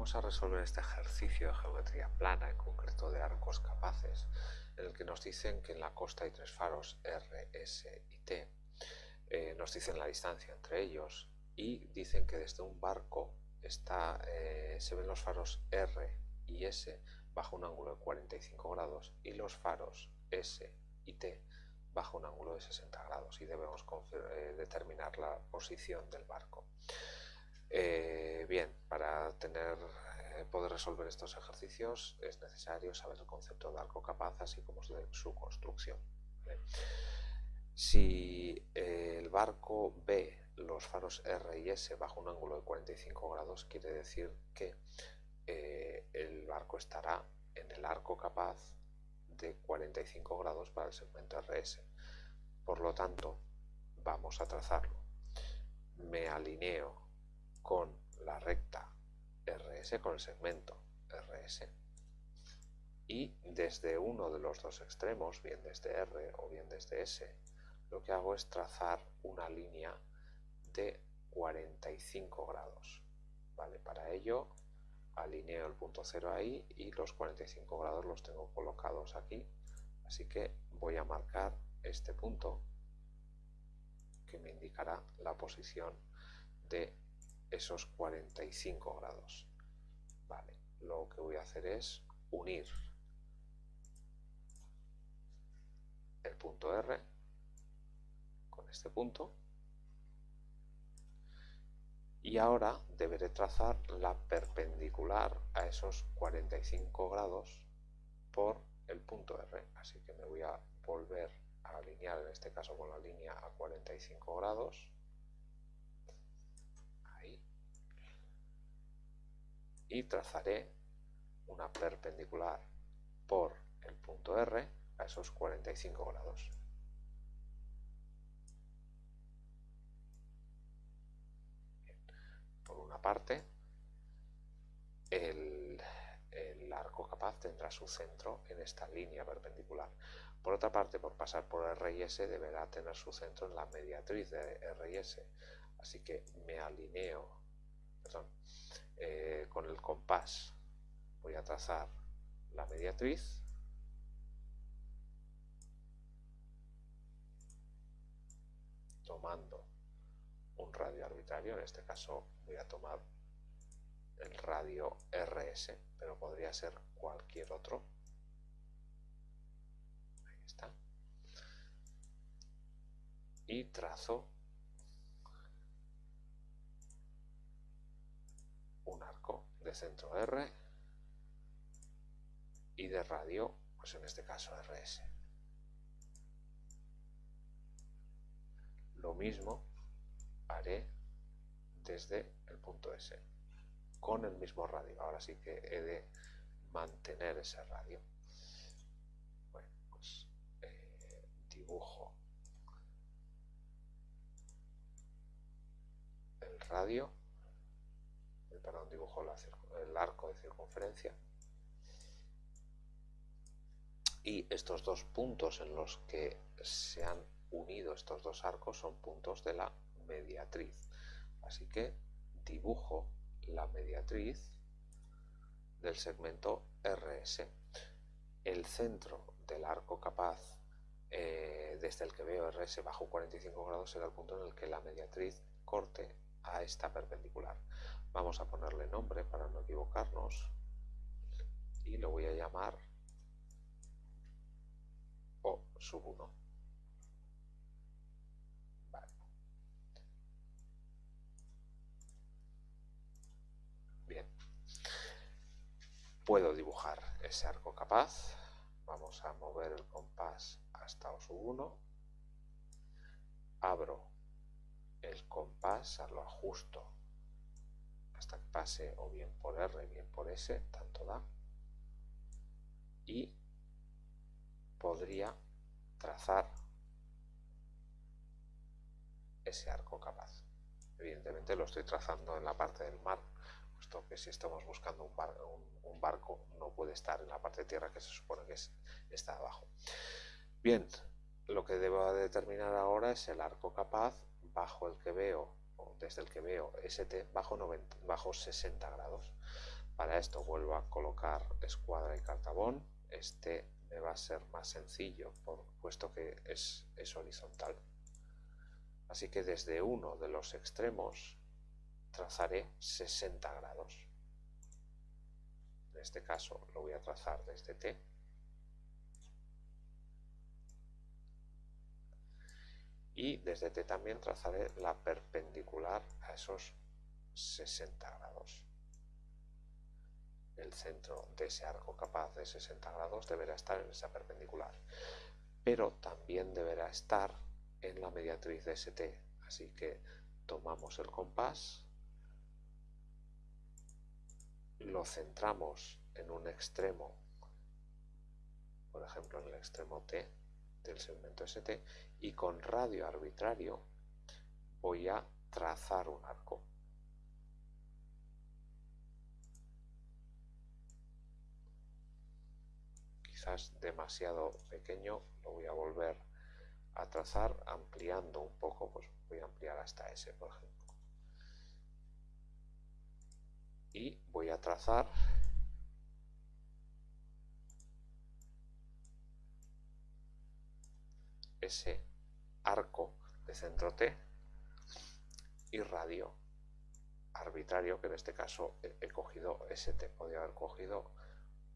vamos a resolver este ejercicio de geometría plana, en concreto de arcos capaces, en el que nos dicen que en la costa hay tres faros R, S y T, eh, nos dicen la distancia entre ellos y dicen que desde un barco está, eh, se ven los faros R y S bajo un ángulo de 45 grados y los faros S y T bajo un ángulo de 60 grados y debemos eh, determinar la posición del barco. Eh, bien, para eh, poder resolver estos ejercicios es necesario saber el concepto de arco capaz así como su construcción. Si el barco ve los faros R y S bajo un ángulo de 45 grados, quiere decir que el barco estará en el arco capaz de 45 grados para el segmento RS. Por lo tanto, vamos a trazarlo. Me alineo con la recta RS, con el segmento RS, y desde uno de los dos extremos, bien desde R o bien desde S, lo que hago es trazar una línea de 45 grados. ¿Vale? Para ello alineo el punto cero ahí y los 45 grados los tengo colocados aquí. Así que voy a marcar este punto que me indicará la posición de esos 45 grados. Vale, lo que voy a hacer es unir el punto R con este punto y ahora deberé trazar la perpendicular a esos 45 grados por el punto R. Así que me voy a volver a alinear en este caso con la línea a 45 grados y trazaré una perpendicular por el punto R a esos 45 grados. Por una parte, el, el, arco capaz tendrá su centro en esta línea perpendicular. Por otra parte, por pasar por R y S, deberá tener su centro en la mediatriz de R y S. Así que me alineo, perdón, eh, con el compás voy a trazar la mediatriz tomando un radio arbitrario, en este caso voy a tomar el radio RS, pero podría ser cualquier otro. Ahí está. Y trazo un arco de centro R y de radio, pues en este caso RS. Lo mismo haré desde el punto S, con el mismo radio. Ahora sí que he de mantener ese radio. Bueno, pues eh, dibujo el radio perdón, dibujo el arco de circunferencia. Y estos dos puntos en los que se han unido estos dos arcos son puntos de la mediatriz. Así que dibujo la mediatriz del segmento RS. El centro del arco capaz eh, desde el que veo RS bajo 45 grados será el punto en el que la mediatriz corte a esta perpendicular. Vamos a ponerle nombre para no equivocarnos y lo voy a llamar O sub 1. Bien. Puedo dibujar ese arco capaz. Vamos a mover el compás hasta O sub 1. Abro el compás, lo ajusto hasta que pase o bien por R, bien por S, tanto da. Y podría trazar ese arco capaz. Evidentemente lo estoy trazando en la parte del mar, puesto que si estamos buscando un, barco no puede estar en la parte de tierra que se supone que está abajo. Bien, lo que debo determinar ahora es el arco capaz bajo el que veo desde el que veo ST bajo, 90, bajo 60 grados. Para esto vuelvo a colocar escuadra y cartabón. Este me va a ser más sencillo, por, puesto que es, es horizontal. Así que desde uno de los extremos trazaré 60 grados. En este caso lo voy a trazar desde T. Y desde T también trazaré la perpendicular a esos 60 grados el centro de ese arco capaz de 60 grados deberá estar en esa perpendicular, pero también deberá estar en la mediatriz de ST. Así que tomamos el compás, lo centramos en un extremo, por ejemplo en el extremo T del segmento ST, y con radio arbitrario voy a trazar un arco. quizás demasiado pequeño, lo voy a volver a trazar ampliando un poco, pues voy a ampliar hasta S, por ejemplo. Y voy a trazar ese arco de centro T y radio arbitrario, que en este caso he cogido ST, podría haber cogido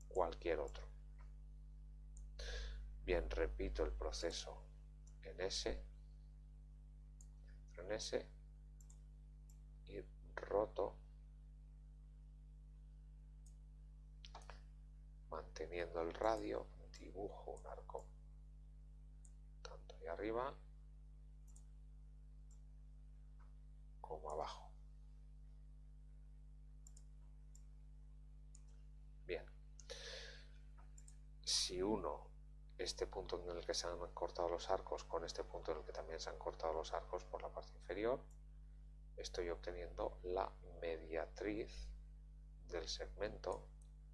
cualquier otro. Bien, repito el proceso en S, en S y roto manteniendo el radio, dibujo un arco tanto ahí arriba como abajo. Bien, si uno este punto en el que se han cortado los arcos con este punto en el que también se han cortado los arcos por la parte inferior, estoy obteniendo la mediatriz del segmento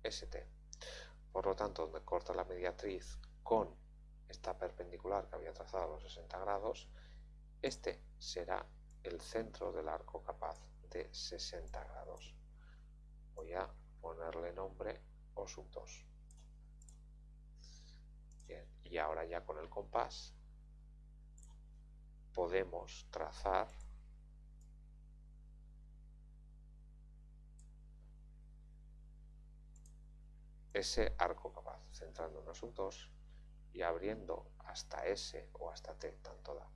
ST. Por lo tanto, donde corta la mediatriz con esta perpendicular que había trazado a los 60 grados, este será el centro del arco capaz de 60 grados. Voy a ponerle nombre O sub 2 y ahora ya con el compás podemos trazar ese arco capaz, centrando en un 2 y abriendo hasta S o hasta T, tanto da.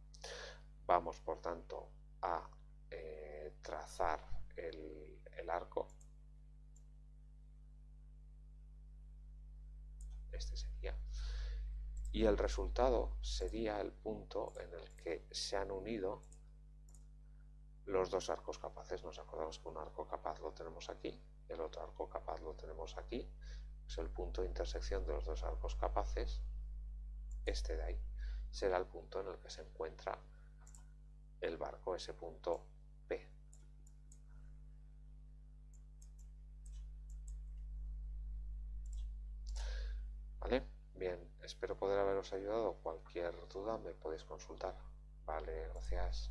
Vamos, por tanto, a eh, trazar el, el arco. Este sería y el resultado sería el punto en el que se han unido los dos arcos capaces. Nos acordamos que un arco capaz lo tenemos aquí, el otro arco capaz lo tenemos aquí. Es el punto de intersección de los dos arcos capaces, este de ahí. Será el punto en el que se encuentra el barco, ese punto P. ¿Vale? Bien, espero poder haberos ayudado. Cualquier duda me podéis consultar. Vale, gracias.